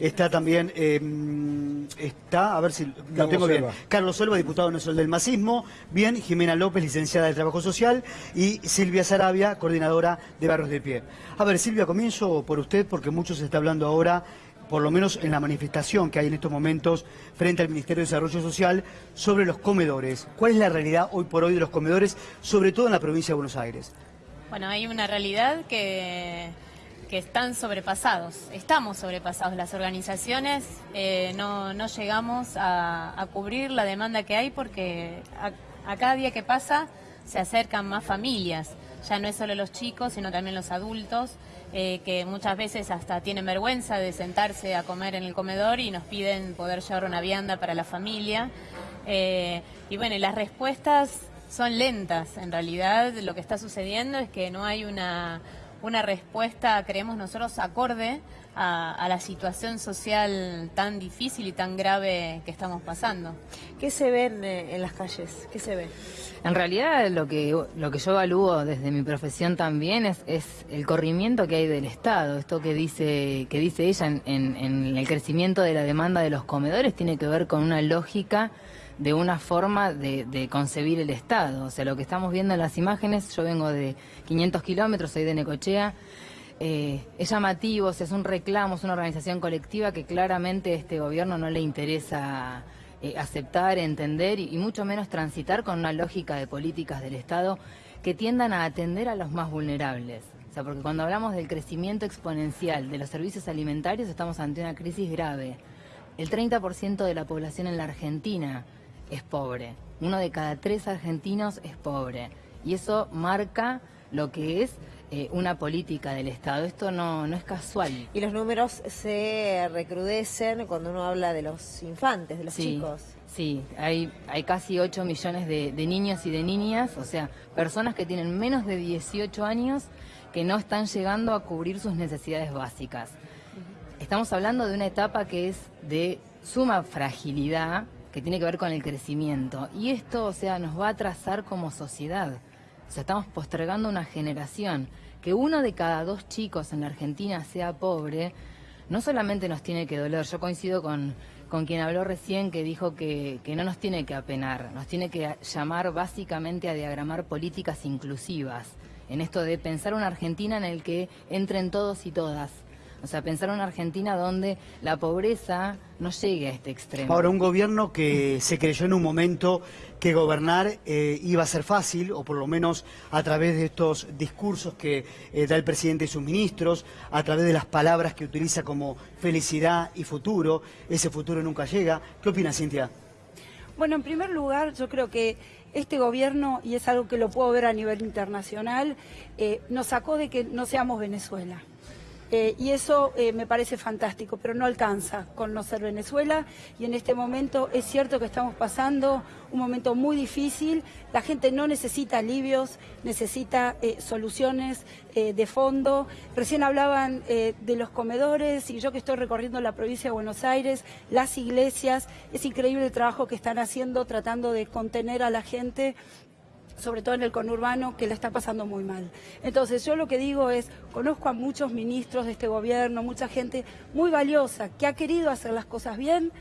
Está también, eh, está, a ver si lo Carlos tengo bien. Selva. Carlos Selva, diputado nacional del Masismo. Bien, Jimena López, licenciada de Trabajo Social. Y Silvia Sarabia, coordinadora de Barros de Pie. A ver, Silvia, comienzo por usted porque mucho se está hablando ahora, por lo menos en la manifestación que hay en estos momentos frente al Ministerio de Desarrollo Social, sobre los comedores. ¿Cuál es la realidad hoy por hoy de los comedores, sobre todo en la provincia de Buenos Aires? Bueno, hay una realidad que, que están sobrepasados, estamos sobrepasados. Las organizaciones eh, no, no llegamos a, cubrir la demanda que hay porque a, cada día que pasa se acercan más familias. Ya no es solo los chicos, sino también los adultos, eh, que muchas veces hasta tienen vergüenza de sentarse a comer en el comedor y nos piden poder llevar una vianda para la familia. Eh, y bueno, las respuestas son lentas. En realidad lo que está sucediendo es que no hay una, una respuesta, creemos nosotros, acorde a, a la situación social tan difícil y tan grave que estamos pasando. ¿Qué se ve en, eh, en las calles? ¿Qué se ve? En realidad lo que, lo que yo evalúo desde mi profesión también es, es el corrimiento que hay del Estado. Esto que dice, que dice ella en, en- en el crecimiento de la demanda de los comedores tiene que ver con una lógica de una forma de, concebir el Estado. O sea, lo que estamos viendo en las imágenes, yo vengo de 500 kilómetros, soy de Necochea, eh, es llamativo, o sea, es un reclamo, es una organización colectiva que claramente a este gobierno no le interesa eh, aceptar, entender y, y mucho menos transitar con una lógica de políticas del Estado que tiendan a atender a los más vulnerables. O sea, porque cuando hablamos del crecimiento exponencial de los servicios alimentarios estamos ante una crisis grave. El 30% de la población en la Argentina es pobre. Uno de cada tres argentinos es pobre. Y eso marca lo que es eh, una política del Estado. Esto no, no es casual. Y los números se recrudecen cuando uno habla de los infantes, de los Sí, chicos. Sí, hay, hay casi 8 millones de, de niños y de niñas, o sea, personas que tienen menos de 18 años que no están llegando a cubrir sus necesidades básicas. Estamos hablando de una etapa que es de suma fragilidad, que tiene que ver con el crecimiento. Y esto, o sea, nos va a atrasar como sociedad. O sea, estamos postergando una generación. Que uno de cada dos chicos en la Argentina sea pobre, no solamente nos tiene que doler, yo coincido con, con quien habló recién que dijo que, que no nos tiene que apenar, nos tiene que llamar básicamente a diagramar políticas inclusivas, en esto de pensar una Argentina en el que entren todos y todas. O sea, pensar una Argentina donde la pobreza no llegue a este extremo. Ahora, un gobierno que se creyó en un momento que gobernar eh, iba a ser fácil, o por lo menos a través de estos discursos que eh, da el presidente y sus ministros, a través de las palabras que utiliza como felicidad y futuro, ese futuro nunca llega. ¿Qué opina Cintia? Bueno, en primer lugar, yo creo que este gobierno, y es algo que lo puedo ver a nivel internacional, eh, nos sacó de que no seamos Venezuela. Eh, y eso eh, me parece fantástico, pero no alcanza con no ser Venezuela. Y en este momento es cierto que estamos pasando un momento muy difícil. La gente no necesita alivios, necesita eh, soluciones de fondo. Recién hablaban de los comedores y yo que estoy recorriendo la provincia de Buenos Aires, las iglesias, es increíble el trabajo que están haciendo tratando de contener a la gente sobre todo en el conurbano, que la está pasando muy mal. Entonces, yo lo que digo es, conozco a muchos ministros de este gobierno, mucha gente muy valiosa, que ha querido hacer las cosas bien,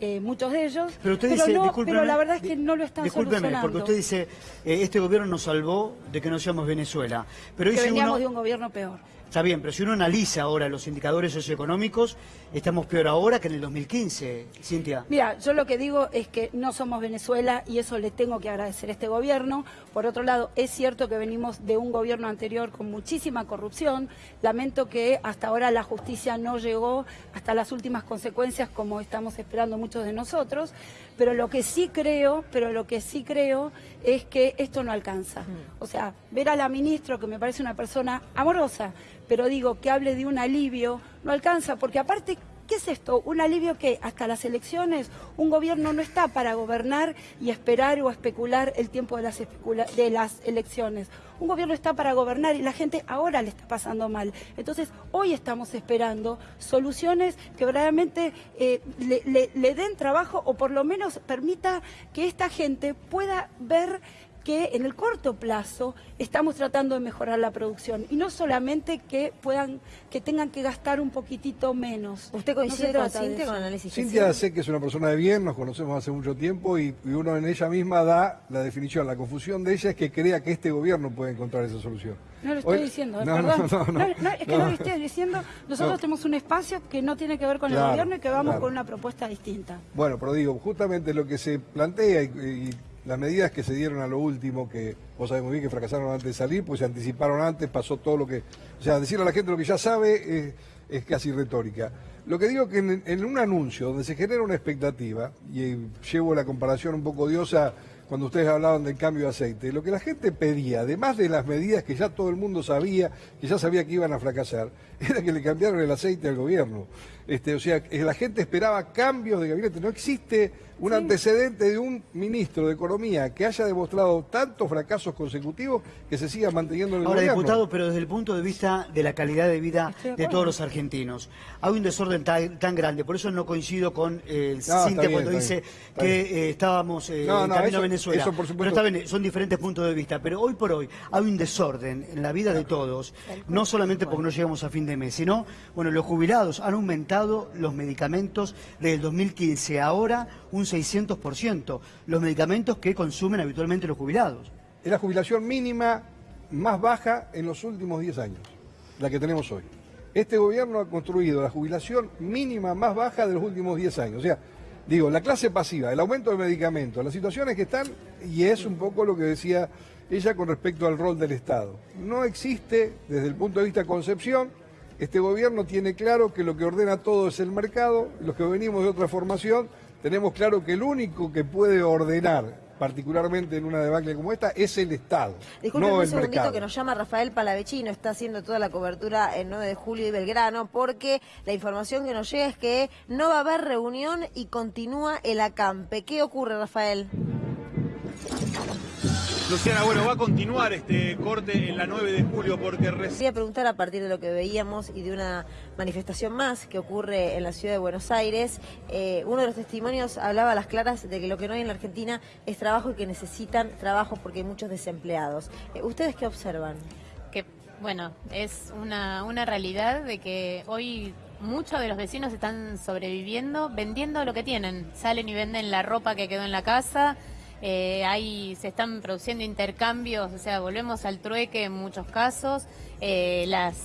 eh, muchos de ellos, Pero usted dice, no, pero la verdad es que no lo están discúlpeme, solucionando. porque usted dice, eh, este gobierno nos salvó de que no seamos Venezuela. Pero que dice veníamos uno, de un gobierno peor. Está bien, pero si uno analiza ahora los indicadores socioeconómicos, estamos peor ahora que en el 2015, Cintia. Mira, yo lo que digo es que no somos Venezuela y eso le tengo que agradecer a este gobierno. Por otro lado, es cierto que venimos de un gobierno anterior con muchísima corrupción. Lamento que hasta ahora la justicia no llegó hasta las últimas consecuencias como estamos esperando muchos de nosotros. Pero lo que sí creo, pero lo que sí creo es que esto no alcanza. O sea, ver a la ministra, que me parece una persona amorosa, pero digo que hable de un alivio, no alcanza, porque aparte ¿Qué es esto? Un alivio que hasta las elecciones un gobierno no está para gobernar y esperar o especular el tiempo de las, elecciones. Un gobierno está para gobernar y la gente ahora le está pasando mal. Entonces, hoy estamos esperando soluciones que verdaderamente eh, le- le den trabajo o por lo menos permita que esta gente pueda ver que en el corto plazo estamos tratando de mejorar la producción y no solamente que puedan, que tengan que gastar un poquitito menos. ¿Usted No coincide se con Cintia con el análisis que Cintia sé que es una persona de bien, nos conocemos hace mucho tiempo y, y uno en ella misma da la definición. La confusión de ella es que crea que este gobierno puede encontrar esa solución. No lo estoy Hoy- diciendo, No, perdón. no, no, no. No, es que no, lo estoy diciendo. Nosotros No. tenemos un espacio que no tiene que ver con el gobierno y que vamos claro. con una propuesta distinta. Bueno, pero digo, justamente lo que se plantea y, y las medidas que se dieron a lo último, que vos sabés muy bien que fracasaron antes de salir, pues se anticiparon antes, pasó todo lo que... O sea, decirle a la gente lo que ya sabe es, es casi retórica. Lo que digo que en, en un anuncio donde se genera una expectativa, y eh, llevo la comparación un poco odiosa cuando ustedes hablaban del cambio de aceite, lo que la gente pedía, además de las medidas que ya todo el mundo sabía, que ya sabía que iban a fracasar, era que le cambiaron el aceite al gobierno. Este, o sea, que la gente esperaba cambios de gabinete. No existe un antecedente de un ministro de Economía que haya demostrado tantos fracasos consecutivos que se siga manteniendo en el Ahora, gobierno. diputado, pero desde el punto de vista de la calidad de vida de todos los argentinos, hay un desorden tan, tan grande, por eso no coincido con eh, Cintia bien, cuando está dice bien, está que eh, estábamos eh, No, no, camino eso- a Venezuela. eso por supuesto. Pero está bien, son diferentes puntos de vista, pero hoy por hoy hay un desorden en la vida de todos, no solamente porque no llegamos a fin de sino, bueno, los jubilados han aumentado los medicamentos desde el 2015, ahora un 600%, los medicamentos que consumen habitualmente los jubilados. Es la jubilación mínima más baja en los últimos 10 años, la que tenemos hoy. Este gobierno ha construido la jubilación mínima más baja de los últimos 10 años. O sea, digo, la clase pasiva, el aumento de medicamentos, las situaciones que están, y es un poco lo que decía ella con respecto al rol del Estado. No existe, desde el punto de vista concepción, este gobierno tiene claro que lo que ordena todo es el mercado, los que venimos de otra formación tenemos claro que el único que puede ordenar, particularmente en una debacle como esta, es el Estado, Disculpen no un el segundito mercado. que nos llama Rafael Palavecino, está haciendo toda la cobertura el 9 de julio y Belgrano, porque la información que nos llega es que no va a haber reunión y continúa el acampe. ¿Qué ocurre, Rafael? Luciana, bueno, va a continuar este corte en la 9 de julio porque recién... Quería preguntar a partir de lo que veíamos y de una manifestación más que ocurre en la ciudad de Buenos Aires. eh, uno de los testimonios hablaba a las claras de que lo que no hay en la Argentina es trabajo y que necesitan trabajo porque hay muchos desempleados. Eh, ¿Ustedes qué observan? que bueno, es una, una realidad de que hoy muchos de los vecinos están sobreviviendo vendiendo lo que tienen. Salen y venden la ropa que quedó en la casa. Eh, hay, se están produciendo intercambios, o sea, volvemos al trueque en muchos casos. eh, las,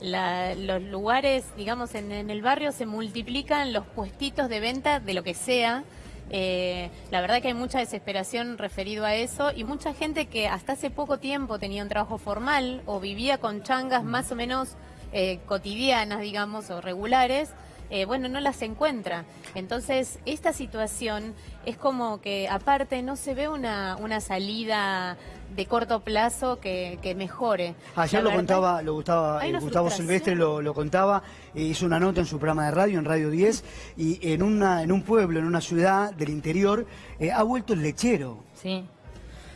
la- los lugares, digamos, en, en el barrio se multiplican los puestitos de venta de lo que sea. Eh, la verdad que hay mucha desesperación referido a eso y mucha gente que hasta hace poco tiempo tenía un trabajo formal o vivía con changas más o menos eh, cotidianas, digamos, o regulares, eh, bueno, no las encuentra. Entonces, esta situación es como que aparte no se ve una, una salida de corto plazo que, que mejore. Ayer La lo verdad- contaba, lo Gustavo, Hay eh, Gustavo. Silvestre lo, lo contaba, eh, hizo una nota en su programa de radio, en Radio 10, y en, una, en un pueblo, en una ciudad del interior, eh, ha vuelto el lechero. Sí,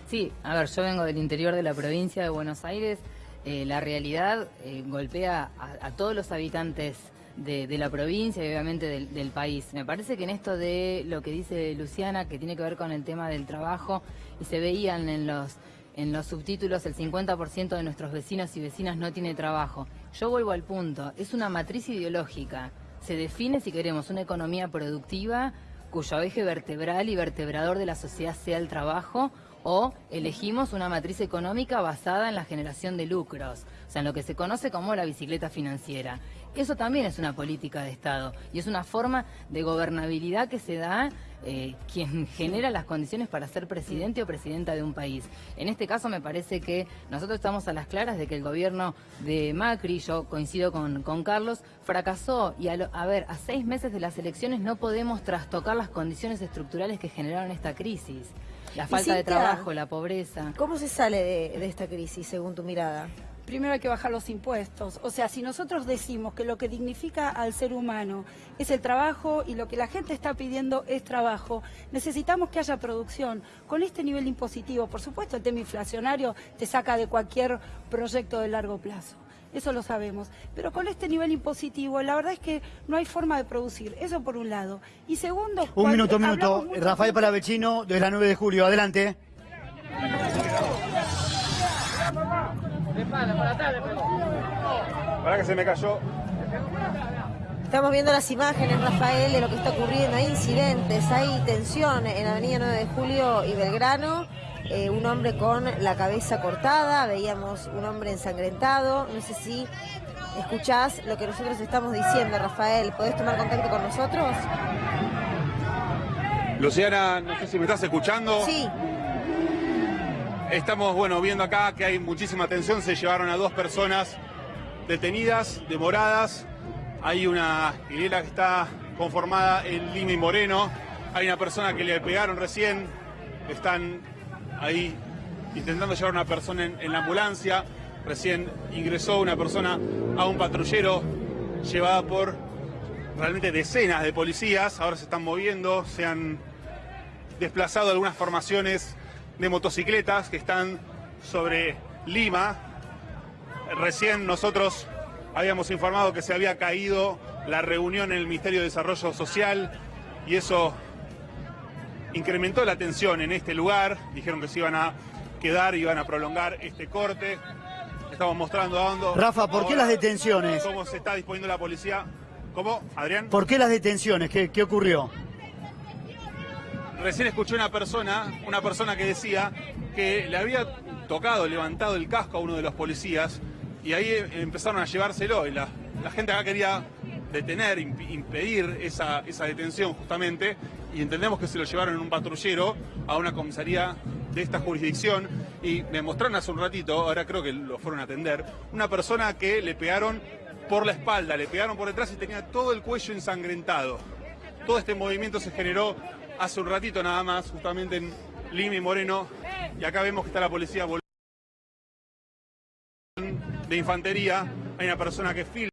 sí, a ver, yo vengo del interior de la provincia de Buenos Aires, eh, la realidad eh, golpea a, a todos los habitantes de, la provincia y obviamente del, del país. Me parece que en esto de lo que dice Luciana, que tiene que ver con el tema del trabajo, y se veían en los, en los subtítulos, el 50% de nuestros vecinos y vecinas no tiene trabajo. Yo vuelvo al punto, es una matriz ideológica. Se define si queremos una economía productiva cuyo eje vertebral y vertebrador de la sociedad sea el trabajo o elegimos una matriz económica basada en la generación de lucros, o sea, en lo que se conoce como la bicicleta financiera. Eso también es una política de Estado y es una forma de gobernabilidad que se da eh, quien genera las condiciones para ser presidente o presidenta de un país. En este caso me parece que nosotros estamos a las claras de que el gobierno de Macri, yo coincido con, con Carlos, fracasó y a, lo- a ver, a seis meses de las elecciones no podemos trastocar las condiciones estructurales que generaron esta crisis. La falta de trabajo, la pobreza. ¿Cómo se sale de, de esta crisis, según tu mirada? Primero hay que bajar los impuestos. O sea, si nosotros decimos que lo que dignifica al ser humano es el trabajo y lo que la gente está pidiendo es trabajo, necesitamos que haya producción. Con este nivel impositivo, por supuesto, el tema inflacionario te saca de cualquier proyecto de largo plazo eso lo sabemos. Pero con este nivel impositivo, la verdad es que no hay forma de producir. Eso por un lado. Y segundo... Un minuto, un minuto. Rafael Paravecino, de la 9 de julio. Adelante. Para que se me cayó. Estamos viendo las imágenes, Rafael, de lo que está ocurriendo. Hay incidentes, hay tensión en Avenida 9 de Julio y Belgrano. Eh, un hombre con la cabeza cortada, veíamos un hombre ensangrentado. No sé si escuchás lo que nosotros estamos diciendo, Rafael. ¿Podés tomar contacto con nosotros? Luciana, no sé si me estás escuchando. Sí, Estamos, bueno, viendo acá que hay muchísima tensión. Se llevaron a dos personas detenidas, demoradas. Hay una hilera que está conformada en Lima y Moreno. Hay una persona que le pegaron recién. Están ahí intentando llevar a una persona en, en la ambulancia. Recién ingresó una persona a un patrullero llevada por realmente decenas de policías. Ahora se están moviendo, se han desplazado algunas formaciones de motocicletas que están sobre Lima. Recién nosotros habíamos informado que se había caído la reunión en el Ministerio de Desarrollo Social y eso incrementó la tensión en este lugar. Dijeron que se iban a quedar, iban a prolongar este corte. Estamos mostrando a Hondo. Rafa, ¿por qué las detenciones? ¿Cómo se está disponiendo la policía? ¿Cómo, Adrián? ¿Por qué las detenciones? ¿Qué, qué ocurrió? Recién escuché una persona, una persona que decía que le había tocado, levantado el casco a uno de los policías y ahí empezaron a llevárselo y la, la gente acá quería detener, imp- impedir esa, esa detención justamente y entendemos que se lo llevaron en un patrullero a una comisaría de esta jurisdicción y me mostraron hace un ratito, ahora creo que lo fueron a atender, una persona que le pegaron por la espalda, le pegaron por detrás y tenía todo el cuello ensangrentado. Todo este movimiento se generó hace un ratito nada más, justamente en Lima y Moreno, y acá vemos que está la policía de infantería, hay una persona que filma.